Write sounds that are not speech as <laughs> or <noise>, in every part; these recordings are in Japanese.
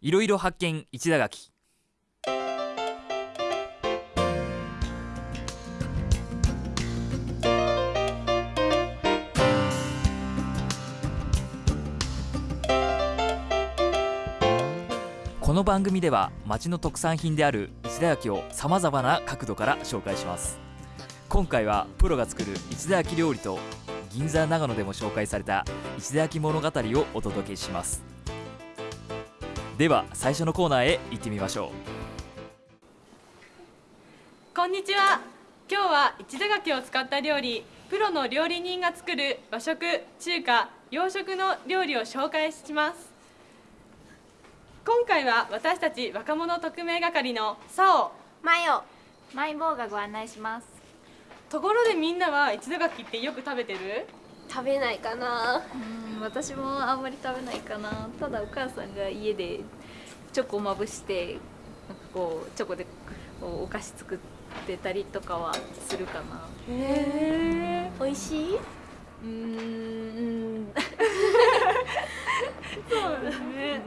いろいろ発見一田垣この番組では町の特産品である一田焼をさまざまな角度から紹介します。今回はプロが作る一田焼料理と銀座長野でも紹介された一田焼物語をお届けします。では最初のコーナーへ行ってみましょう。こんにちは。今日は一田柿を使った料理プロの料理人が作る和食中華洋食の料理を紹介します。今回は私たち若者特命係のサオ。マヨ。マイボーがご案内します。ところでみんなは一田柿ってよく食べてる？食べないかな。うん私もあんまり食べないかな。ただお母さんが家でチョコをまぶしてなんかこうチョコでこうお菓子作ってたりとかはするかな。へえ美味しい？うんうん。<laughs> そうですね。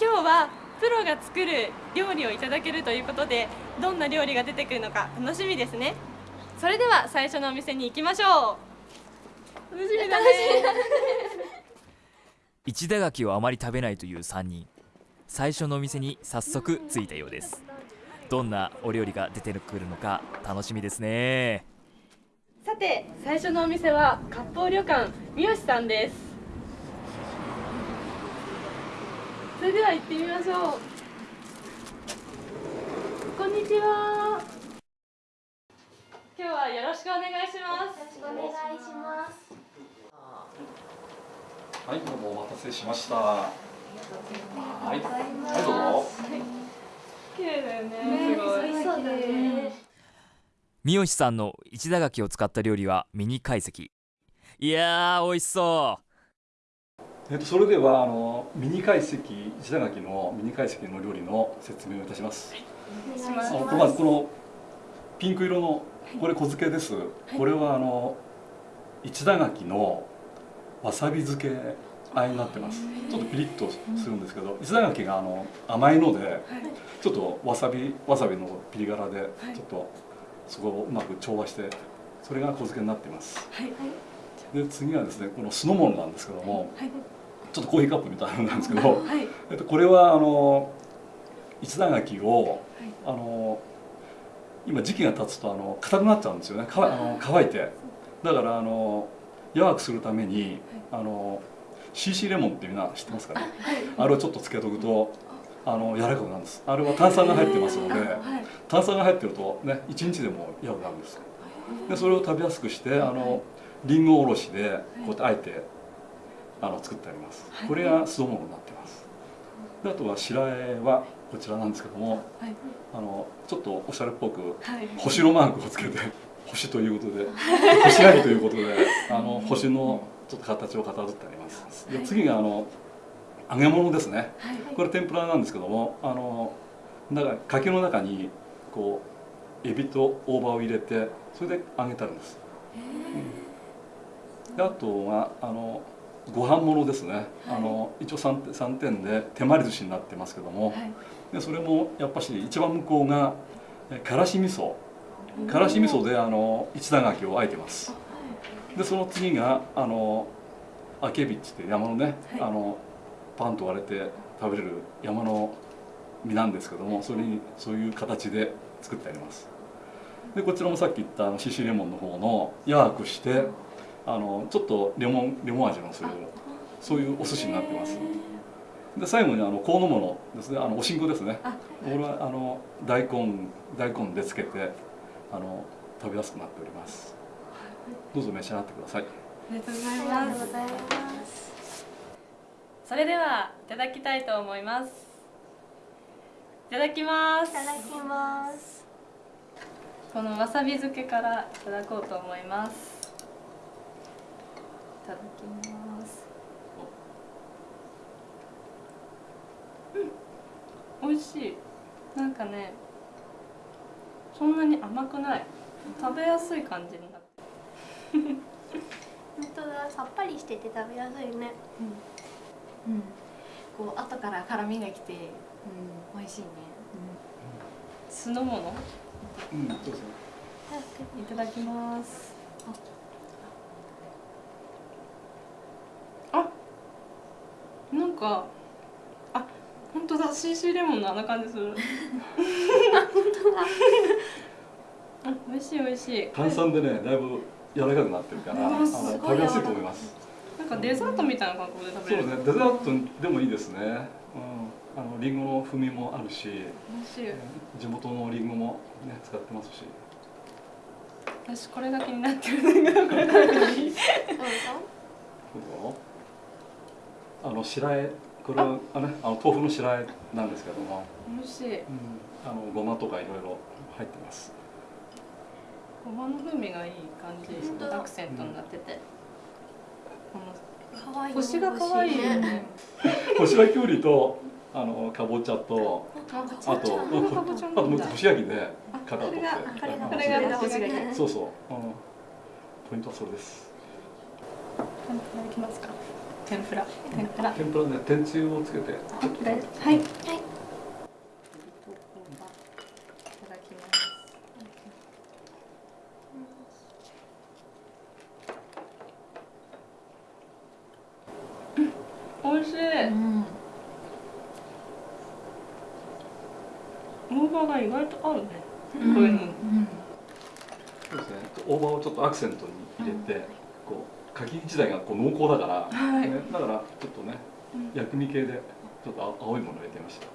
今日はプロが作る料理をいただけるということでどんな料理が出てくるのか楽しみですね。それでは最初のお店に行きましょう楽しみだね。一田垣をあまり食べないという3人。最初のお店に早速着いたようです。どんなお料理が出てくるのか楽しみですね。さて最初のお店は割烹旅館三好さんです。それでは行ってみましょう。こんにちは。今日はよろしくお願いしますお願いしますはい、どうもお待たせしました。はい、はい、どうぞ。綺麗だよねすごいそうだね三好さんの一田垣を使った料理はミニ解析いやー美味しそえっと、それでは、あの、ミニ解析、一田垣のミニ解析の料理の説明をいたします。お願いしますまず、この。ピンク色の、これ小漬けです。これは、あの。一田垣の。わさび漬けあえになってます。ちょっとピリッとするんですけど、一田垣があの甘いので。ちょっとわさび、わさびのピリ辛で、ちょっと。そこをうまく調和して、それが小漬けになっています。はいで次はですねこの酢の物なんですけども、はいちょっとコーヒーカップみたいなのなんですけど、はいえっと、これはあの一段柿を、あの今時期が経つとあの硬くなっちゃうんですよね。かあの乾いて。だからあの柔らくするためにあの CC レモンってみんな知ってますかね？あれをちょっとつけとくとあ。の柔らかくなるんです。あれは炭酸が入ってますのではい。炭酸が入ってるとね一日でも柔らかくなるんですでそれを食べやすくしてあのりんごおろしでこうやってあえてあの作ってあります。これが酢の物になってます。であとは白あえはこちらなんですけどもはい。あのちょっとおしゃれっぽくはい。星のマークをつけて <laughs> 星ということで星ありということであの星のちょっと形をかたどってあります。で次があの揚げ物ですね。これ天ぷらなんですけどもあの中柿の中にこうエビと大葉を入れてそれで揚げてあるんです、うんであとはあのご飯物ですね、あの一応 3, 3点で手まり寿司になってますけども、でそれもやっぱし一番向こうがえからし味噌。からし味噌であの一段柿をあえてます。でその次があのあけびっちって山のね、あのパンと割れて食べれる山の実なんですけどもそれにそういう形で作ってあります。でこちらもさっき言ったあのシシレモンの方の柔らくしてあのちょっとレモンレモン味のするそういうお寿司になってますで最後にあの香の物ですね。あのおしんこですね。これはあの大根大根でつけてあの食べやすくなっております。どうぞ召し上がってください。ありがとうございありますがとうございます。それではいただきたいと思います。いただきます。いただきます。このわさび漬けからいただこうと思います。いただきますうん美味しい。なんかねそんなに甘くない。食べやすい感じになって。<laughs> 本当だ。さっぱりしてて食べやすいね。うん。構後から辛みがきて、うん、美味しいね、酢の物？うんどうぞいただきます。あ。なんかあ本当だ CC レモンのあんな感じする。本当だ。あ <laughs> 美味しい美味しい。炭酸でねだいぶ柔らかくなってるから食べやすいと思います。なんかデザートみたいな感覚で食べれる。そうねデザートでもいいですね。うん。あのリンゴの風味もあるし美味しい。地元のリンゴもね使ってますし。私これが気になってるんだけどこれ食べていいそうよ。あの白あえこれはあねあの豆腐の白あえなんですけども、美味しい。うん、あのごまとかいろいろ入ってます。ごまの風味がいい感じアクセントになってて。この可愛い。星が可愛いよね。干し焼ききゅうりとあのかぼちゃとあとあともう干し焼きであ型取ってこれがこれが星がねそうそう、うん、ポイントはそれですいただきますか天ぷら天ぷら。天ぷらね天つゆをつけて。はい。はいいただきます美味しいうん大葉が意外と合うねうんこれにそうですね大葉をちょっとアクセントに入れて、こう柿自体がこう濃厚だから、はいね、だからちょっとねうん薬味系でちょっと青いものを入れてみました。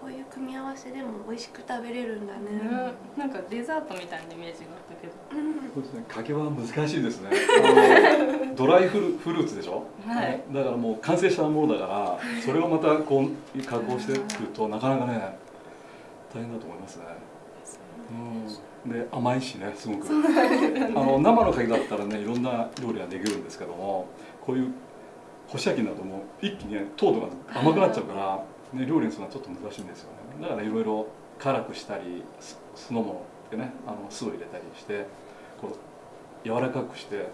こういう組み合わせでも美味しく食べれるんだね。ね。なんかデザートみたいなイメージがあったけど。うん。そうですね。柿は難しいですね。<laughs> ドライフルフルーツでしょ、はい。ねだからもう完成したものだからそれをまたこう加工してくるとなかなかね大変だと思いますね。うん、で甘いしねすごく。あの生の柿だったらねいろんな料理ができるんですけどもこういう干し焼きになるともう一気にね糖度が甘くなっちゃうから、ね、料理にするのはちょっと難しいんですよね。だからいろいろ辛くしたり酢酢の物でねあの酢を入れたりしてこう柔らかくして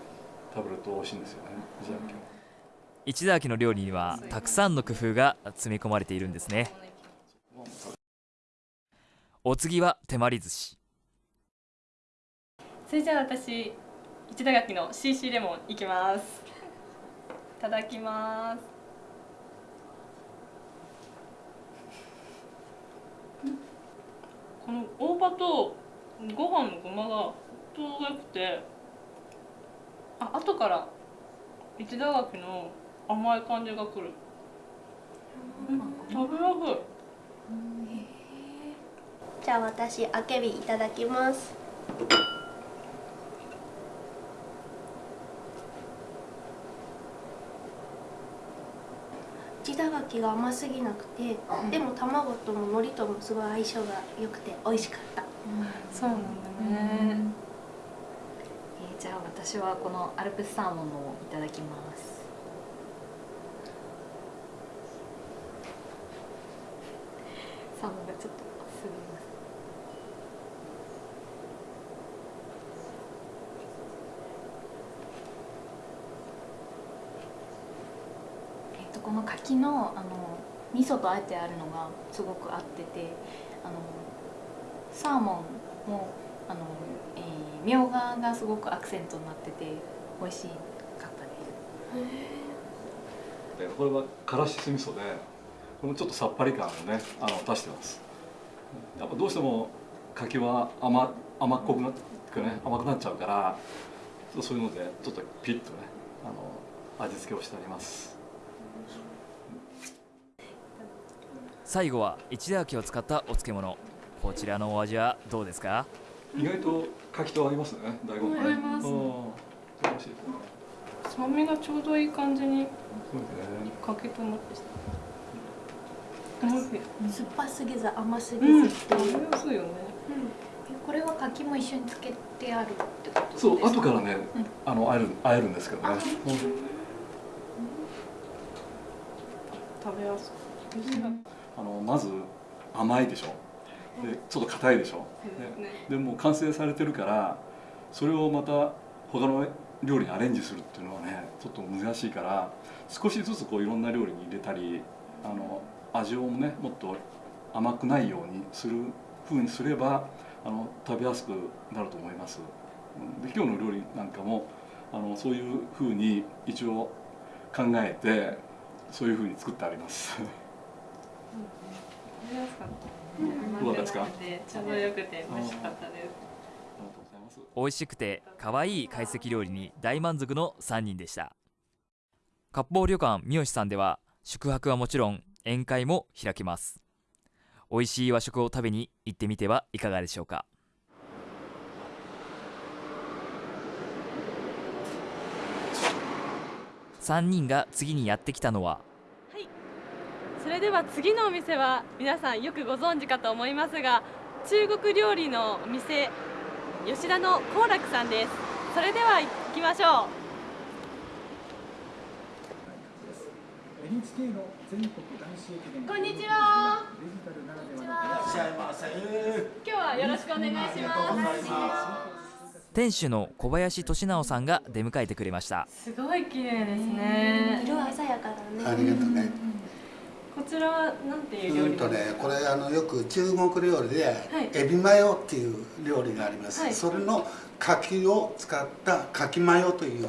食べると美味しいんですよねじゃあ今日市田家の料理にはたくさんの工夫が詰め込まれているんですね。お次は手まり寿司。それじゃあ私一田垣の CC レモンいきます。いただきます。この大葉とご飯のごまがちょうどよくてあ後から一田垣の甘い感じがくる、食べやすい。じゃあ私あけびいただきます地だがきが甘すぎなくて、でも卵とも海苔ともすごい相性が良くて美味しかった。そうなんだね、えーじゃあ私はこのアルプスサーモンのをいただきますサーモンがちょっとすみますえっとこの柿のあの味噌とあえてあるのがすごく合っててあのサーモンもあの、えーみょうががすごくアクセントになってて美味しかったです。これはからし酢味噌でこのちょっとさっぱり感をねあの出してます。やっぱどうしても柿は甘甘っこくなってね甘くなっちゃうからちょっとそういうのでちょっとピリッとねあの味付けをしてあります。最後は一田家を使ったお漬物。こちらのお味はどうですか？意外と柿と合いますね大根。合います。うん美味しいですね。酸味がちょうどいい感じにそうですね。かけと思って酸っぱすぎず甘すぎうんずって。いう、食べやすいよねこれは柿も一緒につけてあるってことですか？そう後からね、うん。あのあえるあえるんですけどね、うん。食べやすいあのまず甘いでしょ。でちょっと硬いでしょ。ででもう完成されてるからそれをまた他の料理にアレンジするっていうのはねちょっと難しいから少しずつこういろんな料理に入れたりあの味をねもっと甘くないようにするふうにすればあの食べやすくなると思います。で今日の料理なんかもあのそういうふうに一応考えてそういうふうに作ってあります食べやすかった。どうですかちょうどよくて美味しかったです。美味しくて可愛い懐石料理に大満足の3人でした割烹旅館三好さんでは宿泊はもちろん宴会も開けます美味しい和食を食べに行ってみてはいかがでしょうか？3人が次にやってきたのはそれでは次のお店は皆さんよくご存知かと思いますが中国料理のお店吉田の幸楽さんです。それでは行きましょ NHK の全国男子駅伝うこんにちは。デジタルならではの今日はよろしくお願いします。店主の小林俊直さんが出迎えてくれました。すごい綺麗ですね。色鮮やかだあねりがとうね。こちらはなんていう料理うんとね、これあのよく中国料理で、いエビマヨっていう料理があります。はいそれの柿を使った柿マヨというフ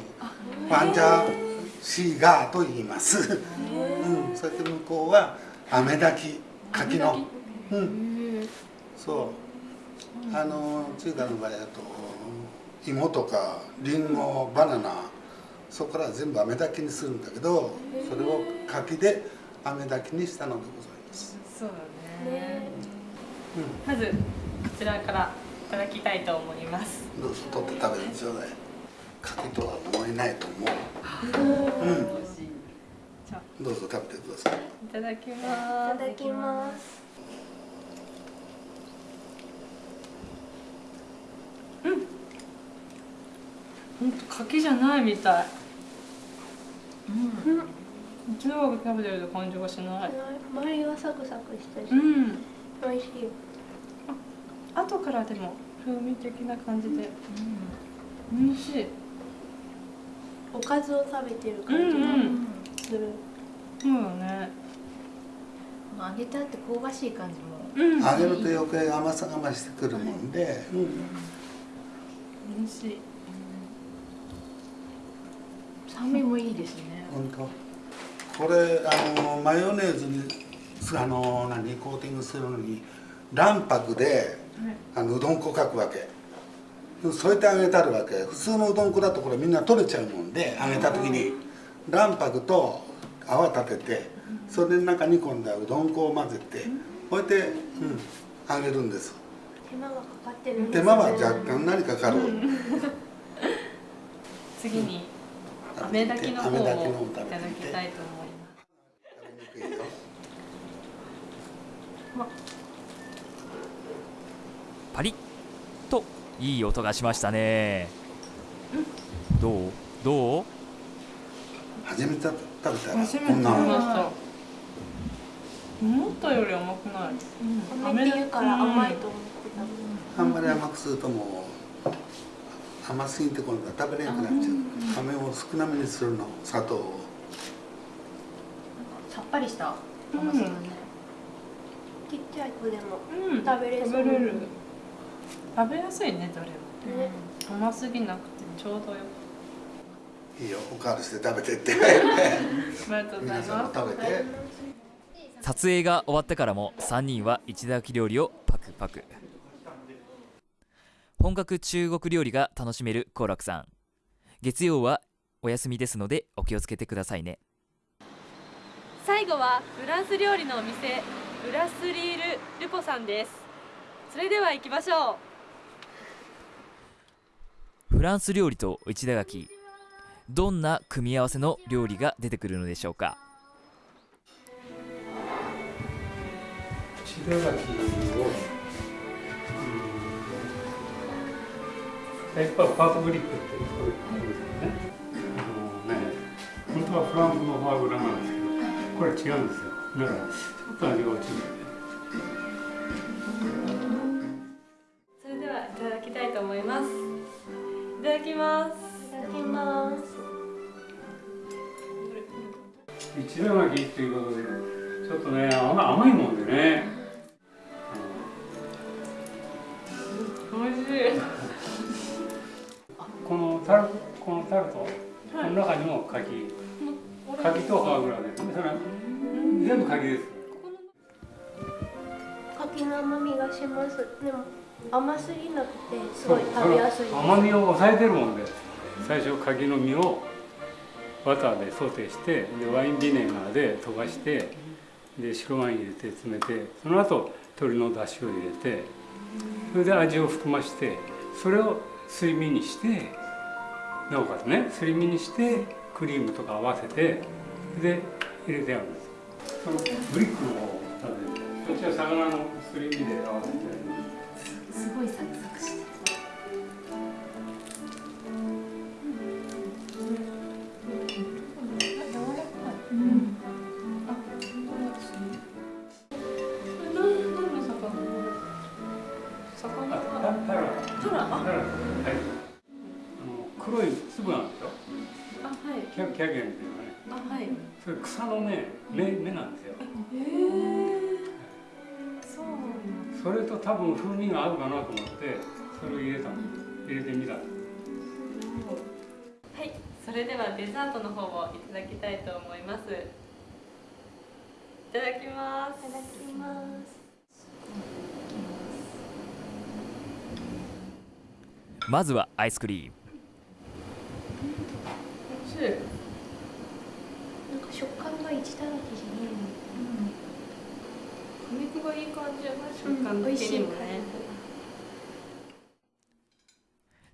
ァンジャーシーガーと言います。うん、そして向こうは飴炊き柿の、うん、そう。あの中華の場合だと芋とかリンゴ、バナナ。そこから全部飴炊きにするんだけど、それを柿で飴炊きにしたのでございます。そうだね。ねまずこちらからいただきたいと思います。どうぞ取って食べてちょうだい。柿とは思えないと思う。うん、じゃあ。どうぞ食べてください。いただきいます。ただきます。本当柿じゃないみたい。うん中国食べてると感じがしない。周りはサクサクしてるうん。美味しい後からでも風味的な感じで。美味しい。おかずを食べてるう感じがんうんするそうだね。揚げたって香ばしい感じも。うん。揚げると余計甘さが増してくるもんで、うん、美味しい。酸味もいいですね。本当。これあのマヨネーズにあの何コーティングするのに卵白であのうどん粉かくわけ。添えてあげたるわけ。普通のうどん粉だとこれみんな取れちゃうもんで揚げた時に。卵白と泡立ててそれの中に今度はうどん粉を混ぜてこうやって、うん、揚げるんです。手間がかかってるんです手間は若干何かかる、次に飴炊きの方をいただきたいと思います食べにくいよパリッといい音がしましたね。どう？どう？初めて食べたら初めて食べこんなました思ったより甘くない。飴って言うから甘いと思ってた。あんまり甘くするともう甘すぎて今度は食べれなくなっちゃう。飴を少なめにするの砂糖を。さっぱりした甘さだね、ちっちゃい子でもうん。食べれそう。食べれる食べやすいねどれも。ね。甘すぎなくてちょうどよいいよおかわりして食べてって。<laughs> ありがとうござい皆さんまも食べて。撮影が終わってからも3人は一打焼き料理をパクパク。本格中国料理が楽しめる幸楽さん。月曜はお休みですのでお気をつけてくださいね。す最後はフランス料理のお店ブラスリール・ルポさんです。それでは行きましょうフランス料理と一打焼き。どんな組み合わせの料理が出てくるのでしょうか？白焼きをやっぱパートグリップってこういうことですよね。あのね本当はフランスのフォアグラなんですけどこれ違うんですよ。だからちょっと味が落ちるこのタルこのタルト、この中にも柿。柿とフォアグラでそれ全部柿です。柿の甘みがします。でも甘すぎなくてすごい食べやすい甘みを抑えてるもんで最初柿の実をバターでソテーしてでワインビネガーで溶かしてで白ワイン入れて詰めてその後鶏の出汁を入れてそれで味を含ましてそれをすり身にしてなおかつねすり身にしてクリームとか合わせてで入れてあるんです。そのブリックの方を食べてこっちは魚のすり身で合わせて。分風味が合うかなと思ってそれを入れたの。入れてみた。のはい、それではデザートの方をいただきたいと思います。いただきます。いただきます。まずはアイスクリーム美味しい。なんか食感が一だらけじゃない果肉がいい。感じ食感的にもね。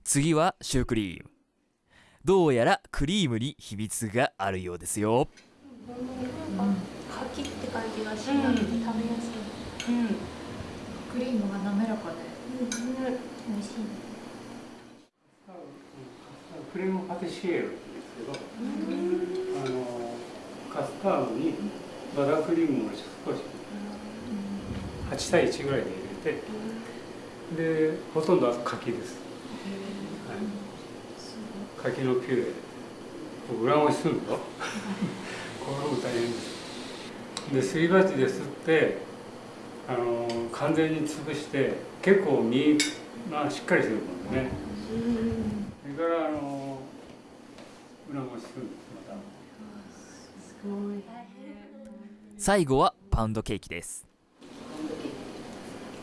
次はシュークリーム。どうやらクリームに秘密があるようですよ。なん。か柿って感じがしなくて食べやすい、うん。クリームが滑らかで。美味しいクリームパティシエールで。すけどあのカスタードにバタークリームを少し8対1ぐらいで入れてでほとんどは柿です、はい、柿のピューレ。裏ごしするんだよ <laughs> これも大変です。ですり鉢ですってあの完全に潰して結構身がしっかりしてるもんね。それからあの裏ごしするんですまた最後はパウンドケーキです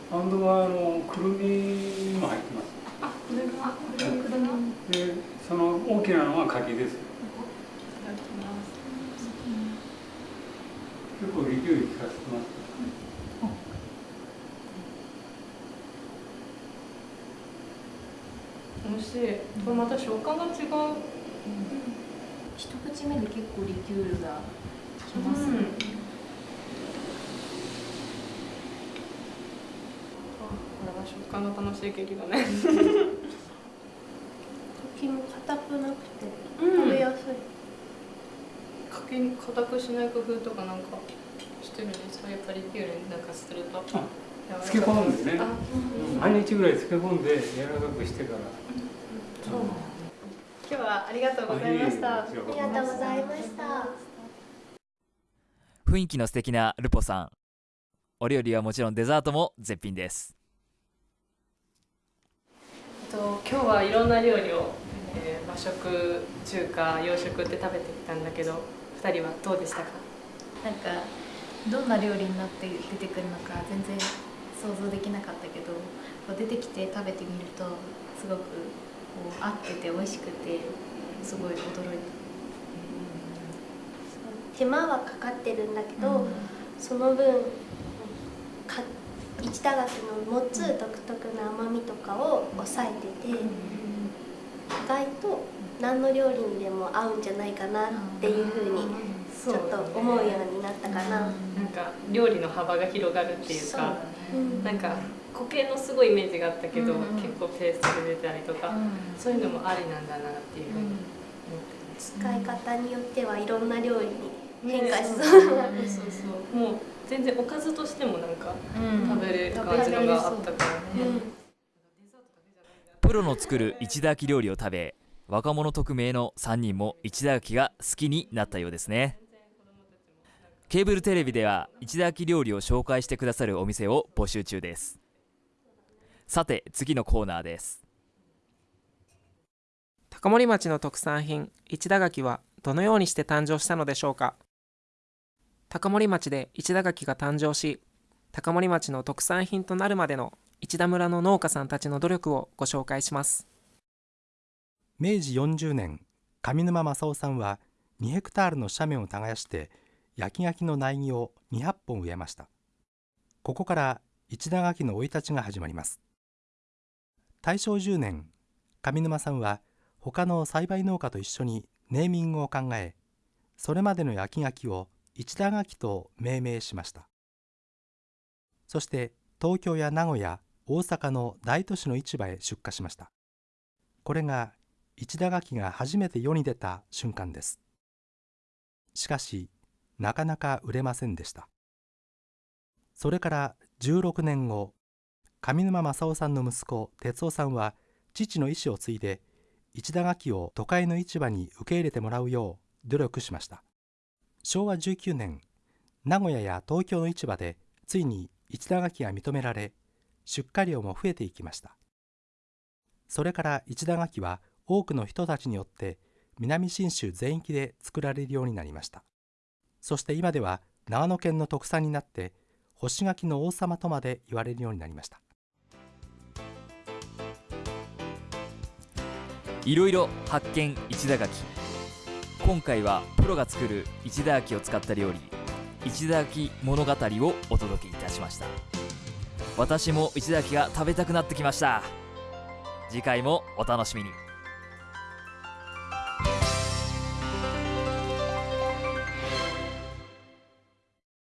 パウンドはあのくるみも入ってますあ、これがこれがくるみ。でその大きなのは柿ですいただきます。結構リキュール効かせてます美味しい。これまた食感が違う。一口目で結構リキュールがきますね、うん。あこれは食感が楽しいケーキだね。柿も硬くなくてうん食べやすい、柿に硬くしない工夫とかなんかしてるんですか？やっぱりリキュールになんかすると。漬け込むんですね日ぐらい漬け込んで柔らかくしてからそう。今日はありがとうございました。ありがとうございました雰囲気の素敵なルポさんお料理はもちろんデザートも絶品ですと今日はいろんな料理を、えー和食、中華、洋食って食べてきたんだけど、二人はどうでしたか？なんかどんな料理になって出てくるのか全然想像できなかったけどこう出てきて食べてみるとすごくこう合ってて美味しくてすごい驚い手間はかかってるんだけた、ど、その分か一打楽の持つ独特な甘みとかを抑えてて、意外と何の料理にでも合うんじゃないかなっていうふうにちょっと思うようになったかな。なんか料理の幅が広がるっていうか、うんなんか固形のすごいイメージがあったけど、うん結構ペーストで出たりとか、そういうのもありなんだなっていうふうに思ってます。使い方によってはいろんな料理に変化しそうな、そうそうそう。もう全然おかずとしてもなんか食べれる感じのがあったからね。プロの作る一打焼き料理を食べ若者匿名の3人も一打焼きが好きになったようですね。ケーブルテレビでは一田焼料理を紹介してくださるお店を募集中です。さて次のコーナーです。高森町の特産品一田柿はどのようにして誕生したのでしょうか？高森町で一田柿が誕生し高森町の特産品となるまでの一田村の農家さんたちの努力をご紹介します。明治40年上沼正夫さんは2ヘクタールの斜面を耕して焼き柿の苗木を200本植えました。ここから一田柿の生い立ちが始まります。大正10年上沼さんは他の栽培農家と一緒にネーミングを考えそれまでの焼き柿を一田柿と命名しました。そして東京や名古屋大阪の大都市の市場へ出荷しました。これが一田柿が初めて世に出た瞬間です。しかしなかなか売れませんでした。それから16年後上沼正夫さんの息子哲夫さんは父の意思を継いで一田柿を都会の市場に受け入れてもらうよう努力しました。昭和19年名古屋や東京の市場でついに一田柿が認められ出荷量も増えていきました。それから一田柿は多くの人たちによって南信州全域で作られるようになりました。そして今では長野県の特産になって干し柿の王様とまで言われるようになりました。いろいろ発見一田柿今回はプロが作る一田焼を使った料理一田焼物語をお届けいたしました。私も一田焼が食べたくなってきました。次回もお楽しみに。